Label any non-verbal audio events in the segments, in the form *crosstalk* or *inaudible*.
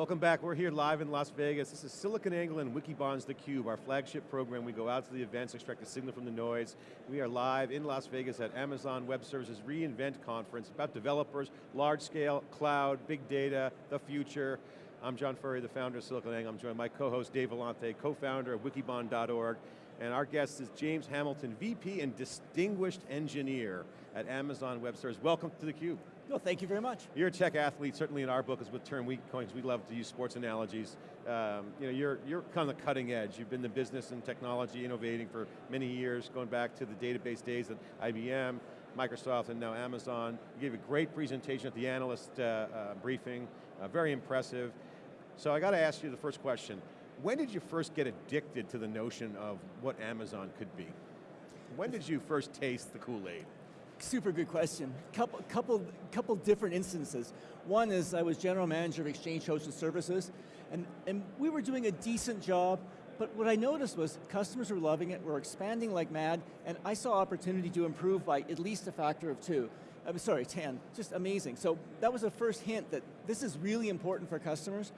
Welcome back, we're here live in Las Vegas. This is SiliconANGLE and Wikibon's theCUBE, our flagship program. We go out to the events, extract the signal from the noise. We are live in Las Vegas at Amazon Web Services reInvent conference about developers, large scale, cloud, big data, the future. I'm John Furrier, the founder of SiliconANGLE. I'm joined by co-host Dave Vellante, co-founder of wikibon.org. And our guest is James Hamilton, VP and Distinguished Engineer at Amazon Web Services. Welcome to theCUBE. Well, thank you very much. You're a tech athlete, certainly in our book is with term we coins, we love to use sports analogies. Um, you know, you're, you're kind of the cutting edge. You've been in the business and technology, innovating for many years, going back to the database days at IBM, Microsoft, and now Amazon. You gave a great presentation at the analyst uh, uh, briefing, uh, very impressive. So I got to ask you the first question. When did you first get addicted to the notion of what Amazon could be? When did you first taste the Kool-Aid? Super good question. Couple, couple, couple different instances. One is I was general manager of Exchange Hosted Services, and, and we were doing a decent job, but what I noticed was customers were loving it, we're expanding like mad, and I saw opportunity to improve by at least a factor of two. I'm sorry, 10, just amazing. So that was the first hint that this is really important for customers.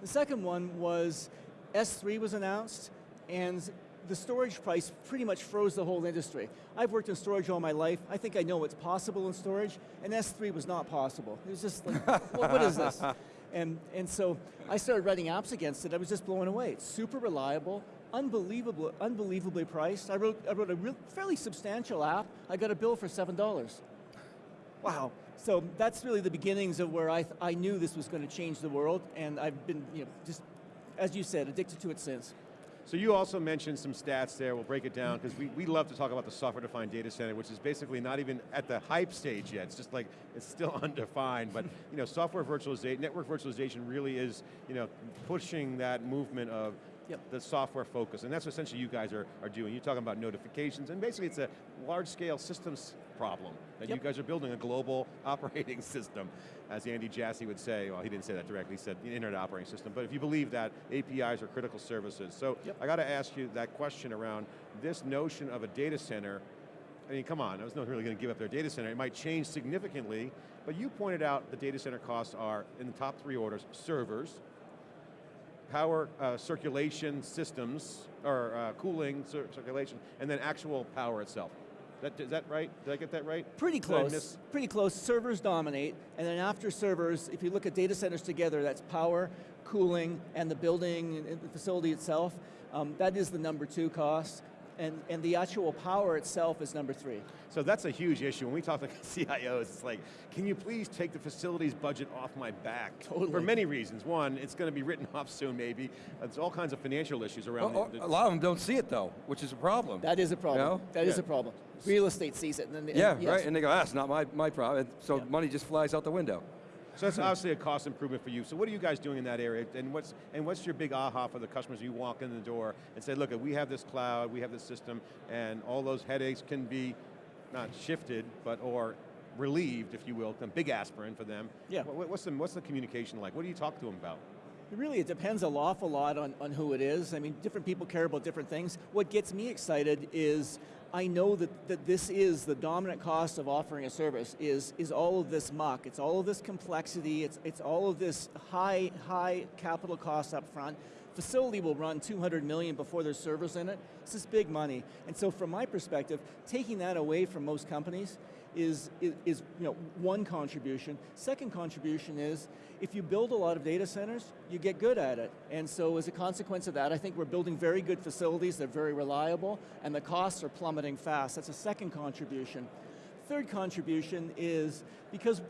The second one was S3 was announced, and the storage price pretty much froze the whole industry. I've worked in storage all my life. I think I know what's possible in storage, and S3 was not possible. It was just like, *laughs* well, what is this? And, and so I started writing apps against it. I was just blown away. It's super reliable, unbelievable, unbelievably priced. I wrote, I wrote a real, fairly substantial app. I got a bill for $7. Wow. So that's really the beginnings of where I, I knew this was going to change the world, and I've been, you know, just, as you said, addicted to it since. So you also mentioned some stats there, we'll break it down, because we, we love to talk about the software-defined data center, which is basically not even at the hype stage yet, it's just like, it's still *laughs* undefined, but you know, software virtualization, network virtualization really is you know, pushing that movement of Yep. the software focus, and that's essentially you guys are, are doing. You're talking about notifications, and basically it's a large scale systems problem that yep. you guys are building a global *laughs* operating system, as Andy Jassy would say, well he didn't say that directly, he said the internet operating system, but if you believe that, APIs are critical services. So yep. I got to ask you that question around this notion of a data center I mean, come on, I was not really going to give up their data center. It might change significantly, but you pointed out the data center costs are, in the top three orders, servers, power uh, circulation systems, or uh, cooling cir circulation, and then actual power itself. That, is that right? Did I get that right? Pretty close, pretty close. Servers dominate, and then after servers, if you look at data centers together, that's power, cooling, and the building and the facility itself. Um, that is the number two cost and, and the actual power itself is number three. So that's a huge issue. When we talk to *laughs* CIOs, it's like, can you please take the facilities budget off my back? Totally. For many reasons. One, it's going to be written *laughs* off soon maybe. There's all kinds of financial issues around well, it. A lot of them don't see it though, which is a problem. That is a problem. You know? That yeah. is a problem. Real estate sees it. And then, yeah, yes. right, and they go, ah, that's not my, my problem. So yeah. money just flies out the window. So that's obviously a cost improvement for you. So what are you guys doing in that area? And what's, and what's your big aha for the customers you walk in the door and say, look, we have this cloud, we have this system, and all those headaches can be not shifted, but or relieved, if you will, a big aspirin for them. Yeah. What's the, what's the communication like? What do you talk to them about? Really, it depends an awful lot on, on who it is. I mean, different people care about different things. What gets me excited is I know that, that this is the dominant cost of offering a service, is, is all of this muck, it's all of this complexity, it's, it's all of this high, high capital cost up front. Facility will run 200 million before there's servers in it. It's this big money. And so from my perspective, taking that away from most companies is, is, is you know, one contribution. Second contribution is, if you build a lot of data centers, you get good at it. And so as a consequence of that, I think we're building very good facilities, they're very reliable, and the costs are plummeting fast. That's a second contribution. Third contribution is, because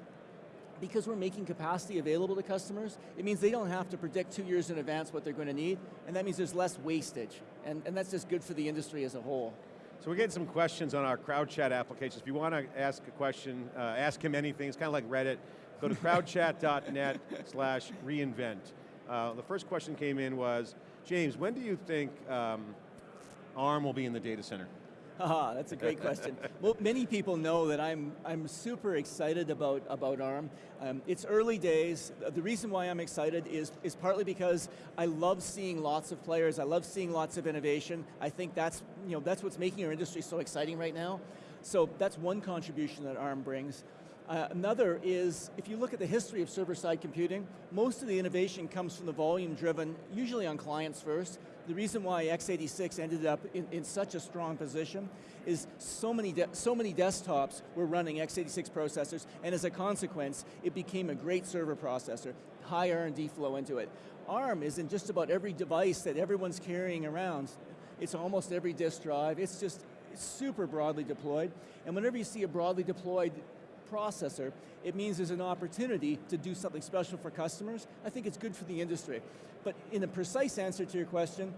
because we're making capacity available to customers, it means they don't have to predict two years in advance what they're going to need, and that means there's less wastage. And, and that's just good for the industry as a whole. So we're getting some questions on our crowd chat applications. If you want to ask a question, uh, ask him anything, it's kind of like Reddit. Go to crowdchat.net *laughs* slash reinvent. Uh, the first question came in was, James, when do you think um, ARM will be in the data center? Ah, that's a great question. well, many people know that I'm, I'm super excited about, about ARM. Um, it's early days. The reason why I'm excited is, is partly because I love seeing lots of players, I love seeing lots of innovation. I think that's, you know, that's what's making our industry so exciting right now. So that's one contribution that ARM brings. Uh, another is, if you look at the history of server-side computing, most of the innovation comes from the volume-driven, usually on clients first. The reason why x86 ended up in, in such a strong position is so many, so many desktops were running x86 processors, and as a consequence, it became a great server processor, high R&D flow into it. ARM is in just about every device that everyone's carrying around. It's almost every disk drive, it's just super broadly deployed, and whenever you see a broadly deployed processor, it means there's an opportunity to do something special for customers. I think it's good for the industry. But in a precise answer to your question,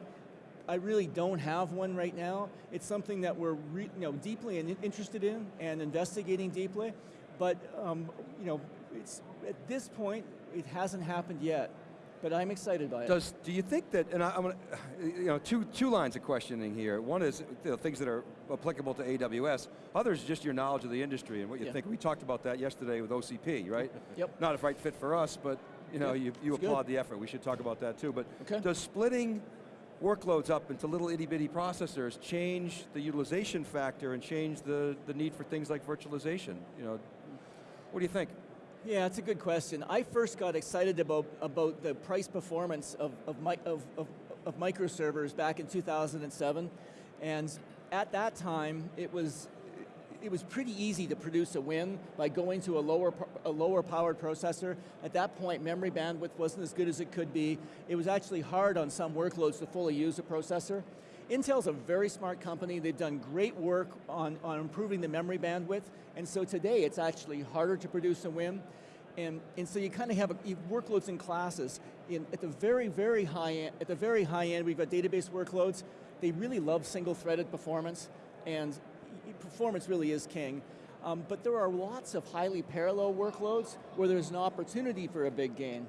I really don't have one right now. It's something that we're you know, deeply in interested in and investigating deeply, but um, you know, it's, at this point, it hasn't happened yet but I'm excited by it. Does, do you think that, and I, am going *sighs* to, you know, two, two lines of questioning here. One is you know, things that are applicable to AWS. Others just your knowledge of the industry and what you yeah. think. We talked about that yesterday with OCP, right? *laughs* Yep. Not a right fit for us, but you know, yep. you, you applaud good. the effort. We should talk about that too. But okay. does splitting workloads up into little itty bitty processors change the utilization factor and change the, the need for things like virtualization? You know, what do you think? Yeah, it's a good question. I first got excited about, about the price performance of, of, of, of, of microservers back in 2007, and at that time, it was, it was pretty easy to produce a win by going to a lower, a lower powered processor. At that point, memory bandwidth wasn't as good as it could be. It was actually hard on some workloads to fully use a processor. Intel's a very smart company. They've done great work on, on improving the memory bandwidth, and so today it's actually harder to produce a WIM. And, and so you kind of have, a, workloads in classes. In, at the very, very high end, at the very high end, we've got database workloads. They really love single-threaded performance, and performance really is king. Um, but there are lots of highly parallel workloads where there's an opportunity for a big gain.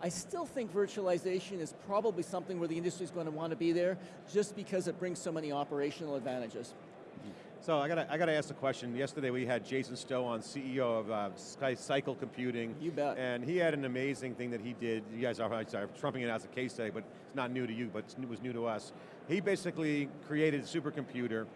I still think virtualization is probably something where the industry is going to want to be there just because it brings so many operational advantages. So I got to I got to ask the question. Yesterday we had Jason Stowe on, CEO of uh, Sky Cycle Computing. You bet. And he had an amazing thing that he did. You guys are sorry, trumping it as a case study, but it's not new to you, but it was new to us. He basically created a supercomputer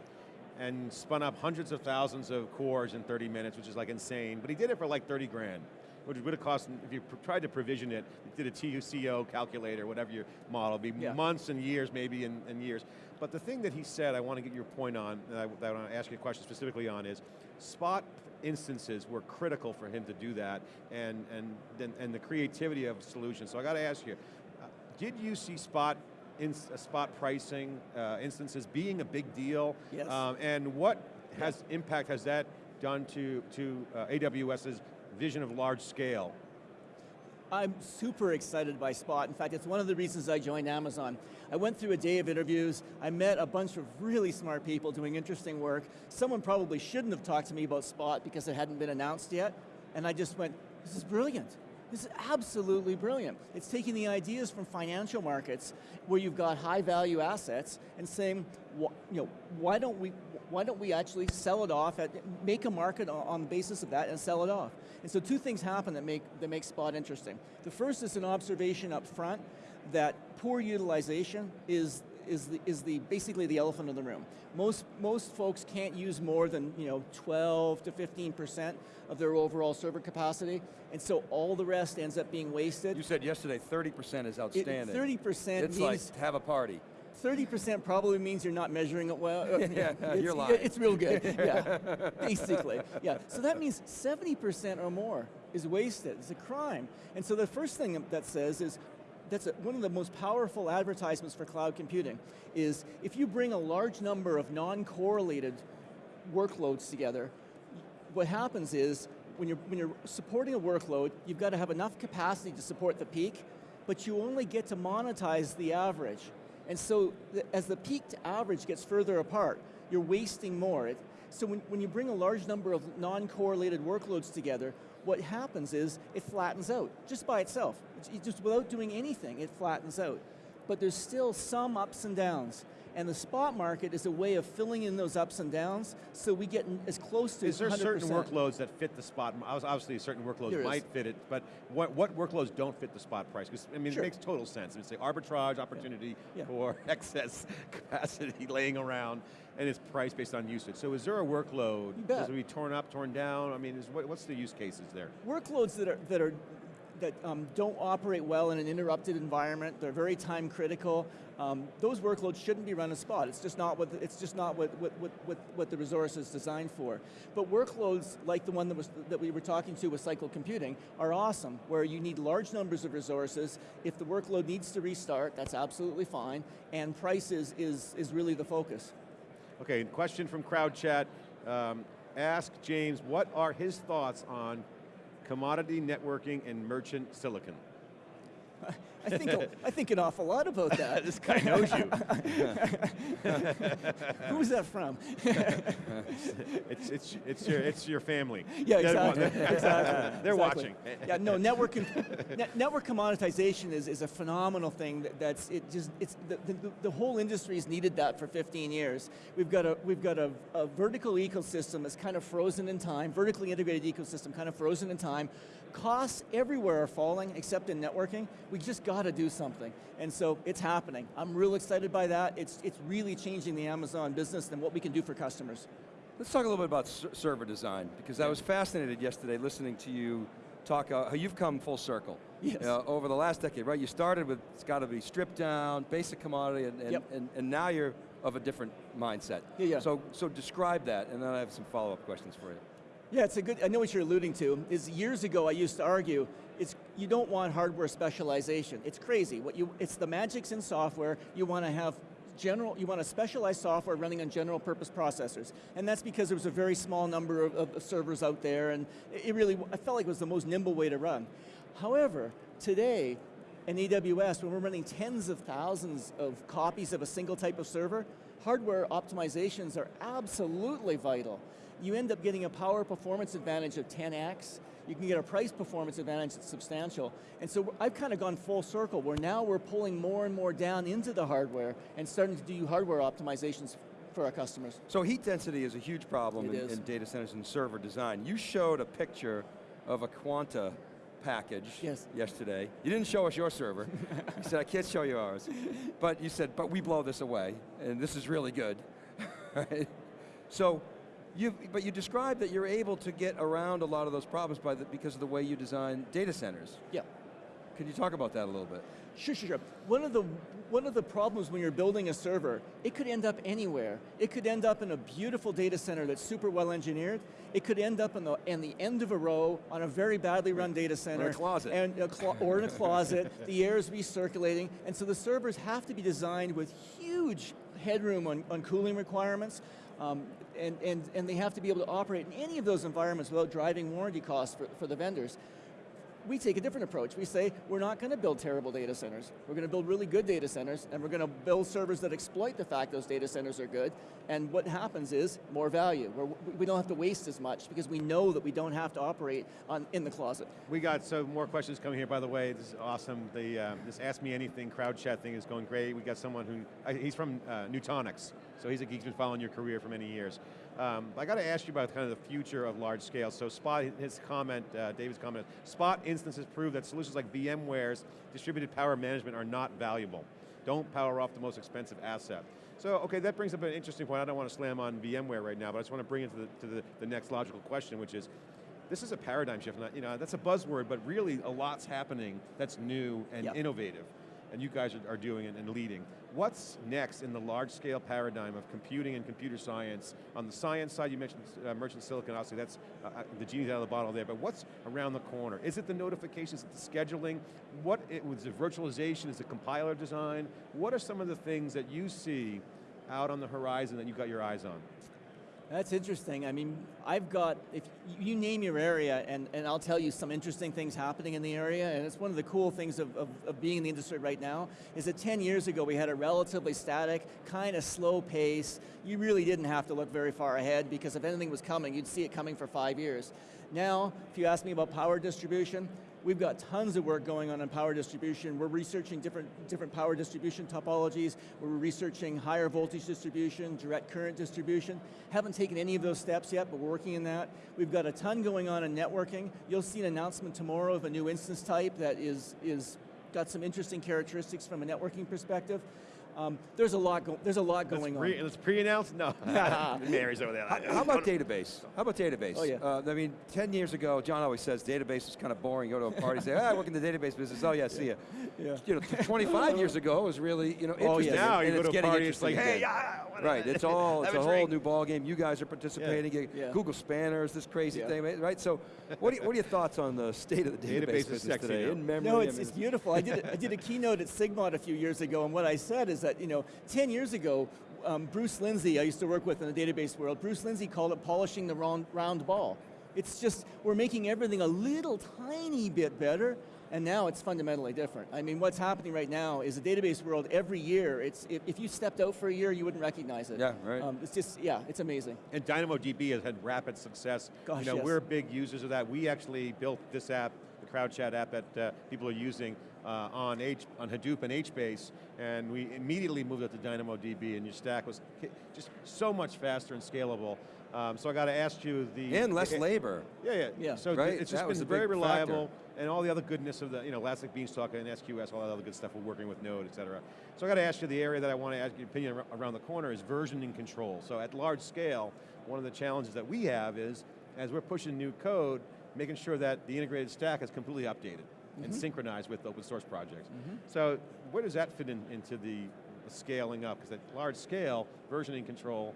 and spun up hundreds of thousands of cores in 30 minutes, which is like insane. But he did it for like 30 grand which would have cost, if you tried to provision it, did a TUCO calculator, whatever your model, be yeah. months and years, maybe, and, and, years. But the thing that he said, I want to get your point on, that I, that I want to ask you a question specifically on is, spot instances were critical for him to do that, and, and, and the creativity of solutions. So I got to ask you, uh, did you see spot in, uh, spot pricing uh, instances being a big deal? Yes. Um, and what has impact has that done to, to uh, AWS's vision of large scale? I'm super excited by Spot. In fact, it's one of the reasons I joined Amazon. I went through a day of interviews, I met a bunch of really smart people doing interesting work. Someone probably shouldn't have talked to me about Spot because it hadn't been announced yet, and I just went, this is brilliant. This is absolutely brilliant. It's taking the ideas from financial markets where you've got high value assets and saying, you know, why don't we, why don't we actually sell it off, at, make a market on the basis of that and sell it off. And so two things happen that make, that make Spot interesting. The first is an observation up front that poor utilization is is the, is the basically the elephant in the room. Most most folks can't use more than you know 12 to 15 percent of their overall server capacity, and so all the rest ends up being wasted. You said yesterday 30% is outstanding. 30% it's means like have a party. 30% probably means you're not measuring it well. *laughs* Uh, yeah, it's, you're lying. It's real good, *laughs* yeah, basically. Yeah, so that means 70% or more is wasted, it's a crime. And so the first thing that says is, that's a, one of the most powerful advertisements for cloud computing, is if you bring a large number of non-correlated workloads together, what happens is, when you're, when you're supporting a workload, you've got to have enough capacity to support the peak, but you only get to monetize the average. And so the, as the peak to average gets further apart, you're wasting more. It, so when, when you bring a large number of non-correlated workloads together, what happens is it flattens out, just by itself. It's, just without doing anything, it flattens out. but there's still some ups and downs. And the spot market is a way of filling in those ups and downs so we get as close to Is there 100%. certain workloads that fit the spot? Obviously, certain workloads There is. might fit it, but what, what workloads don't fit the spot price? Because I mean, Sure. it makes total sense. It's say arbitrage opportunity Yeah. for *laughs* excess capacity laying around, and it's priced based on usage. So, is there a workload? Does it be torn up, torn down? I mean, is, what, what's the use cases there? workloads that are that are that um, don't operate well in an interrupted environment. They're very time critical. Um, those workloads shouldn't be run as spot. It's just not what the, it's just not what, what, what, what the resource is designed for. But workloads like the one that was that we were talking to with cycle computing are awesome, where you need large numbers of resources. If the workload needs to restart, that's absolutely fine. And price is is, is really the focus. Okay, question from crowd chat. Um, ask James, what are his thoughts on commodity networking and merchant silicon? *laughs* I think a- I think an awful lot about that. *laughs* this guy knows you. *laughs* Who's that from? it's, it's, it's, your, it's your family. Yeah, They're wa- exactly. exactly. They're exactly. watching. Yeah, no, network com- net, network commoditization is, is a phenomenal thing. That, that's it. Just it's the, the, the whole industry's needed that for 15 years. We've got a we've got a, a vertical ecosystem that's kind of frozen in time. Vertically integrated ecosystem, kind of frozen in time. Costs everywhere are falling except in networking. We just got to do something, and so it's happening. I'm real excited by that. It's it's really changing the Amazon business and what we can do for customers. Let's talk a little bit about server design, because I was fascinated yesterday listening to you talk uh, how you've come full circle. Yes. Uh, over the last decade, right? You started with, it's got to be stripped down, basic commodity, and, and, Yep. and, and now you're of a different mindset. Yeah, yeah. So, so describe that, and then I have some follow-up questions for you. Yeah, it's a good, I know what you're alluding to, is years ago I used to argue, it's, you don't want hardware specialization. It's crazy. What you, it's the magic's in software, you want to have general, you want to specialize software running on general purpose processors. And that's because there was a very small number of, of servers out there and it really, I felt like it was the most nimble way to run. However, today, in AWS, when we're running tens of thousands of copies of a single type of server, hardware optimizations are absolutely vital. You end up getting a power performance advantage of 10x, you can get a price performance advantage that's substantial. And so I've kind of gone full circle where now we're pulling more and more down into the hardware and starting to do hardware optimizations for our customers. So heat density is a huge problem in, in data centers and server design. You showed a picture of a Quanta package Yes. yesterday. You didn't show us your server. *laughs* you said, I can't show you ours. But you said, but we blow this away, and this is really good. *laughs* Right? So, you, but you described that you're able to get around a lot of those problems by the, because of the way you design data centers. Yeah. Can you talk about that a little bit? Sure, sure, sure. One of the one of the problems when you're building a server, it could end up anywhere. It could end up in a beautiful data center that's super well engineered. It could end up in the in the end of a row on a very badly run data center. or closet. And a clo- or in a closet. *laughs* the air is recirculating, and so the servers have to be designed with huge headroom on, on cooling requirements. Um, and, and, and they have to be able to operate in any of those environments without driving warranty costs for, for the vendors we take a different approach. We say, we're not going to build terrible data centers. We're going to build really good data centers, and we're going to build servers that exploit the fact those data centers are good. And what happens is more value. We're, we don't have to waste as much because we know that we don't have to operate on, in the closet. We got some more questions coming here, by the way. This is awesome. The, uh, this Ask Me Anything crowd chat thing is going great. We got someone who, uh, he's from uh, Nutanix, so he's, a, geek he's been following your career for many years. Um, I got to ask you about kind of the future of large scale. So Spot, his comment, uh, David's comment, Spot instances prove that solutions like VMware's distributed power management are not valuable. Don't power off the most expensive asset. So, okay, that brings up an interesting point. I don't want to slam on VMware right now, but I just want to bring it to the, to the, the next logical question, which is, this is a paradigm shift. Not, you know, that's a buzzword, but really a lot's happening that's new and Yep. innovative, and you guys are, doing it and leading. What's next in the large-scale paradigm of computing and computer science? On the science side, you mentioned uh, merchant silicon, obviously that's, uh, uh, the genie's out of the bottle there, but what's around the corner? Is it the notifications, the scheduling? What, it, was it virtualization, is it compiler design? What are some of the things that you see out on the horizon that you've got your eyes on? That's interesting. I mean, I've got, if you name your area, and, and I'll tell you some interesting things happening in the area, and it's one of the cool things of, of, of being in the industry right now, is that 10 years ago we had a relatively static, kind of slow pace. You really didn't have to look very far ahead because if anything was coming, you'd see it coming for five years. Now, if you ask me about power distribution, We've got tons of work going on in power distribution. We're researching different, different power distribution topologies. We're researching higher voltage distribution, direct current distribution. Haven't taken any of those steps yet, but we're working in that. We've got a ton going on in networking. You'll see an announcement tomorrow of a new instance type that is, is got some interesting characteristics from a networking perspective. Um, there's a lot. Go there's a lot going let's pre, on. Let's pre-announce. No, *laughs* *laughs* Mary's over there. How, how about database? How about database? Oh, yeah. Uh, I mean, 10 years ago, John always says database is kind of boring. Go to a party, say, ah, I work in the database business. Oh yeah, see ya. Yeah. You know, 25 years ago it was really, you know, Oh, interesting. yes. now and you go it's to a getting party, it's like, hey, again. yeah, Right, it's *laughs* all, it's a a whole drink. new ball game. You guys are participating. You- Yeah. Google Spanners, this crazy Yeah. thing, right? So, what are, you- what are your thoughts on the state of the database, Database is business sexy today? In memory, No, I it's, mean, it's beautiful. I did, a, I did a keynote at Sigmod a few years ago, and what I said is that, you know, 10 years ago, um, Bruce Lindsay, I used to work with in the database world, Bruce Lindsay called it polishing the round, round ball. It's just, we're making everything a little tiny bit better, and now it's fundamentally different. I mean, what's happening right now is the database world, every year, it's, if, if you stepped out for a year, you wouldn't recognize it. Yeah, right. Um, it's just, yeah, it's amazing. And DynamoDB has had rapid success. Gosh, you know, yes. we're big users of that. We actually built this app, the CrowdChat app that uh, people are using uh, on H, on Hadoop and HBase, and we immediately moved it to DynamoDB, and your stack was just so much faster and scalable. Um, so I got to ask you the and less the- labor. Yeah, yeah. Yeah. So Right? it's just was been a very big reliable, and all the other goodness of the, you know, Elastic Beanstalk and SQS, all that other good stuff we're working with Node, et cetera. So I got to ask you the area that I want to ask your opinion around the corner is versioning control. So at large scale, one of the challenges that we have is, as we're pushing new code, making sure that the integrated stack is completely updated and mm-hmm. synchronized with open source projects. Mm-hmm. So where does that fit in, into the scaling up? Because at large scale, versioning control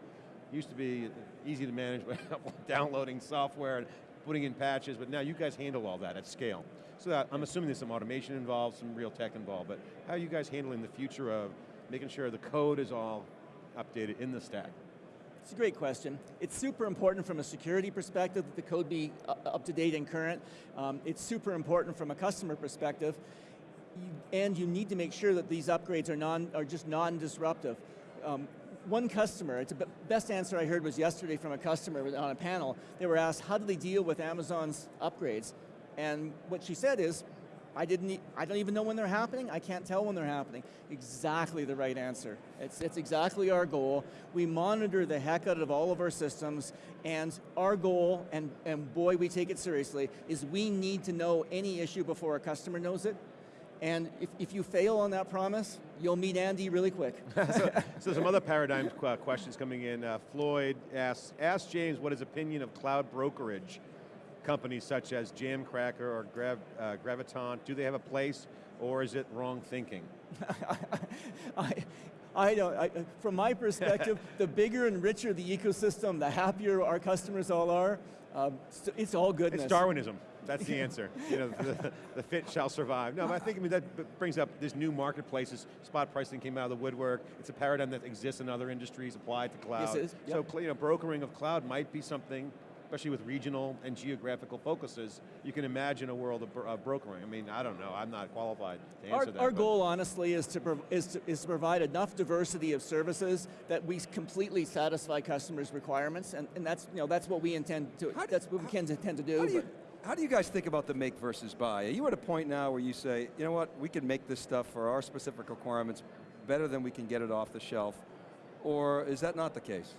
used to be easy to manage *laughs* by downloading software and putting in patches, but now you guys handle all that at scale. So that, I'm assuming there's some automation involved, some real tech involved, but how are you guys handling the future of making sure the code is all updated in the stack? It's a great question. It's super important from a security perspective that the code be uh, up to date and current. Um, it's super important from a customer perspective. And you need to make sure that these upgrades are, non, are just non-disruptive. Um, one customer, it's the best answer I heard was yesterday from a customer on a panel. They were asked, how do they deal with Amazon's upgrades? And what she said is, I didn't. I don't even know when they're happening. I can't tell when they're happening. Exactly the right answer. It's it's exactly our goal. We monitor the heck out of all of our systems, and our goal, and and boy, we take it seriously, is we need to know any issue before a customer knows it. And if, if you fail on that promise, you'll meet Andy really quick. *laughs* So some other paradigm questions coming in. Uh, Floyd asks, ask James what his opinion of cloud brokerage companies such as Jamcracker or Grav, uh, Gravitant, do they have a place or is it wrong thinking? *laughs* I, I don't, I, from my perspective, *laughs* the bigger and richer the ecosystem, the happier our customers all are. Um, so it's all goodness. It's Darwinism. That's the *laughs* answer. you know, the, the fit shall survive. No, but I think I mean, that brings up this new marketplaces. Spot pricing came out of the woodwork. It's a paradigm that exists in other industries applied to cloud. Yes, it is. So Yep. cl- you know, brokering of cloud might be something, especially with regional and geographical focuses. You can imagine a world of, bro- of brokering. I mean, I don't know. I'm not qualified to Our, answer that. our but- goal, honestly, is to, is, to, is to provide enough diversity of services that we completely satisfy customers' requirements, and, and that's, you know, that's what we intend to, How do- that's what we can intend to do. How do, you, how do you guys think about the make versus buy? Are you at a point now where you say, you know what, we can make this stuff for our specific requirements better than we can get it off the shelf? Or is that not the case?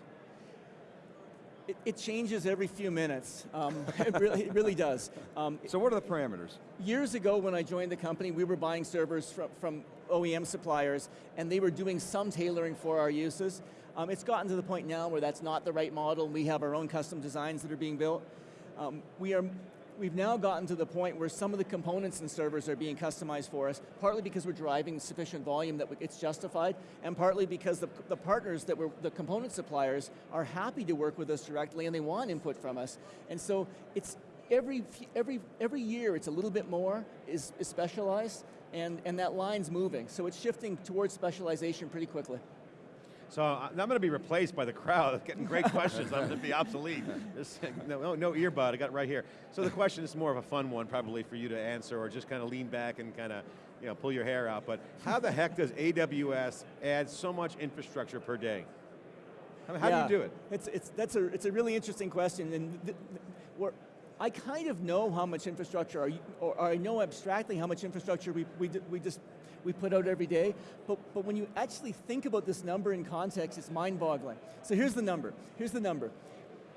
It, it changes every few minutes. Um, *laughs* it, really, it really does. Um, So what are the parameters? years ago when I joined the company, we were buying servers from, from OEM suppliers, and they were doing some tailoring for our uses. Um, it's gotten to the point now where that's not the right model, and we have our own custom designs that are being built. Um, we are, we've now gotten to the point where some of the components and servers are being customized for us, partly because we're driving sufficient volume that it's justified, and partly because the, the partners that were the component suppliers are happy to work with us directly and they want input from us. And so it's every, every, every year it's a little bit more is, is specialized, and, and that line's moving. So it's shifting towards specialization pretty quickly. So I- I'm going to be replaced by the crowd, *laughs* getting great questions. I'm going to be obsolete. No, no, earbud, I got it right here. So the question is more of a fun one probably for you to answer or just kind of lean back and kind of you know, pull your hair out. But how the heck does AWS add so much infrastructure per day? How, how Yeah. do you do it? It's, it's, that's a, it's a really interesting question, and th- th- I kind of know how much infrastructure, are you, or I know abstractly how much infrastructure we, we, we just we put out every day, but, but when you actually think about this number in context, it's mind-boggling. So here's the number, here's the number.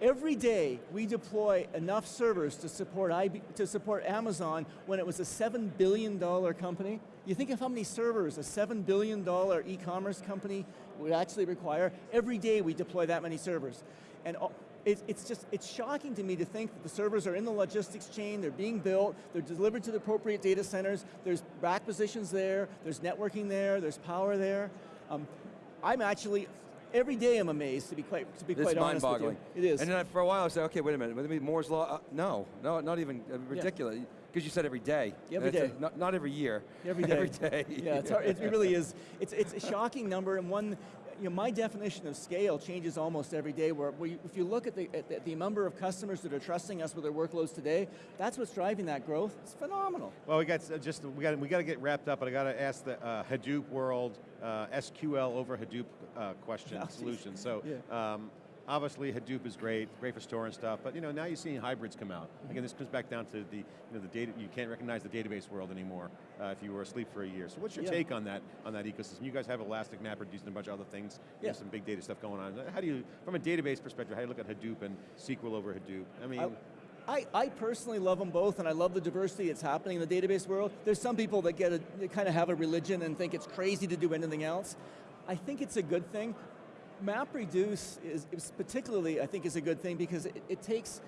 Every day we deploy enough servers to support, IB, to support Amazon when it was a $7 billion company. You think of how many servers a $7 billion e-commerce company would actually require? Every day we deploy that many servers. And all- it, it's just, it's shocking to me to think that the servers are in the logistics chain, they're being built, they're delivered to the appropriate data centers, there's rack positions there, there's networking there, there's power there. Um, I'm actually, every day I'm amazed, to be quite, to be It's quite honest with you. It is. And then I- for a while I said, okay, wait a minute, maybe Moore's Law, uh, no, no, not even, uh, ridiculous. Because you said every day. Every day. A- not, not every year. Every *laughs* day. every day. Yeah, it's hard, it really is. It's, it's a shocking number and one, you know, my definition of scale changes almost every day where we, if you look at the, at the- the number of customers that are trusting us with their workloads today, that's what's driving that growth. It's phenomenal. Well, we got uh, just we got we got to get wrapped up, but I got to ask the uh, Hadoop world uh, SQL over Hadoop uh, question *laughs* Oh, solution. So. Yeah. Um, Obviously, Hadoop is great, great for storing stuff, but you know now you're seeing hybrids come out. Again, this comes back down to the, you know, the data. You can't recognize the database world anymore uh, if you were asleep for a year. So, what's your Yeah. take on that on that ecosystem? You guys have Elastic Map, producing a bunch of other things. You have Yeah. some big data stuff going on. How do you, from a database perspective, how do you look at Hadoop and SQL over Hadoop? I mean, I, I personally love them both and I love the diversity that's happening in the database world. There's some people that get a, that kind of have a religion and think it's crazy to do anything else. I think it's a good thing. MapReduce is, is particularly, I think, is a good thing because it, it takes,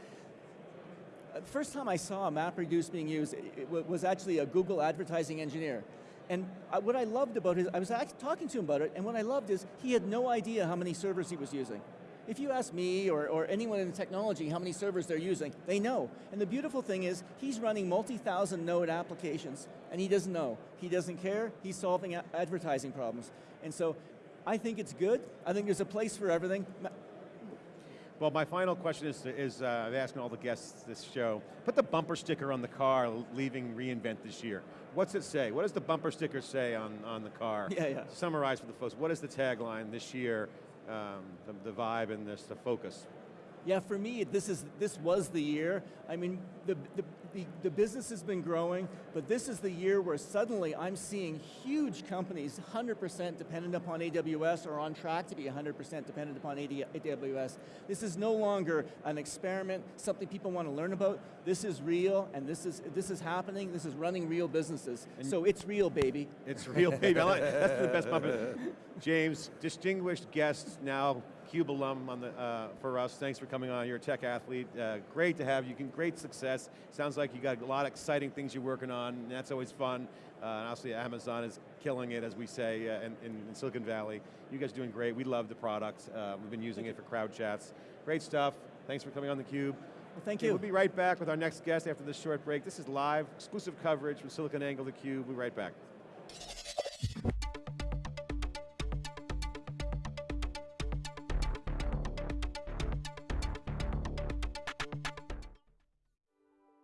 uh, the first time I saw MapReduce being used it, it was actually a Google advertising engineer. And I, what I loved about it, I was talking to him about it, and what I loved is he had no idea how many servers he was using. If you ask me or, or anyone in technology how many servers they're using, they know. And the beautiful thing is, he's running multi-thousand node applications, and he doesn't know. He doesn't care, he's solving advertising problems. And so, I think it's good. I think there's a place for everything. Well, my final question is, is uh, I'm asking all the guests this show, put the bumper sticker on the car leaving reInvent this year. What's it say? What does the bumper sticker say on, on the car? Yeah, yeah. Summarize for the folks, what is the tagline this year, um, the, the vibe and this, the focus? Yeah, for me, this is this was the year. I mean, the, the, the, the business has been growing, but this is the year where suddenly I'm seeing huge companies 100% dependent upon AWS or on track to be 100% dependent upon AWS. This is no longer an experiment, something people want to learn about. This is real, and this is, this is happening. This is running real businesses. so it's real, baby. It's real, baby. Like, that's the best bumper. James, distinguished guests now, Cube alum on the, uh, for us. Thanks for coming on. You're a tech athlete. Uh, great to have you. Great success. Sounds like you got a lot of exciting things you're working on. And that's always fun. Uh, and obviously, Amazon is killing it, as we say, uh, in, in, Silicon Valley. You guys are doing great. We love the product. Uh, we've been using it for crowd chats. Great stuff. Thanks for coming on the Cube. Well, thank you. We'll be right back with our next guest after this short break. This is live, exclusive coverage from SiliconANGLE, theCUBE. We'll be right back.